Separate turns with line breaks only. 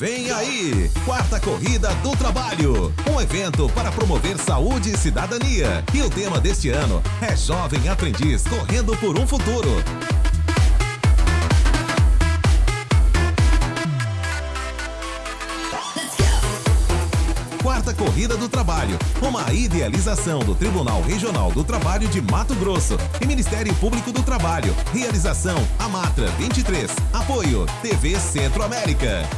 Vem aí, Quarta Corrida do Trabalho, um evento para promover saúde e cidadania. E o tema deste ano é Jovem Aprendiz Correndo por um Futuro. Quarta Corrida do Trabalho, uma idealização do Tribunal Regional do Trabalho de Mato Grosso e Ministério Público do Trabalho. Realização Amatra 23. Apoio TV Centro-América.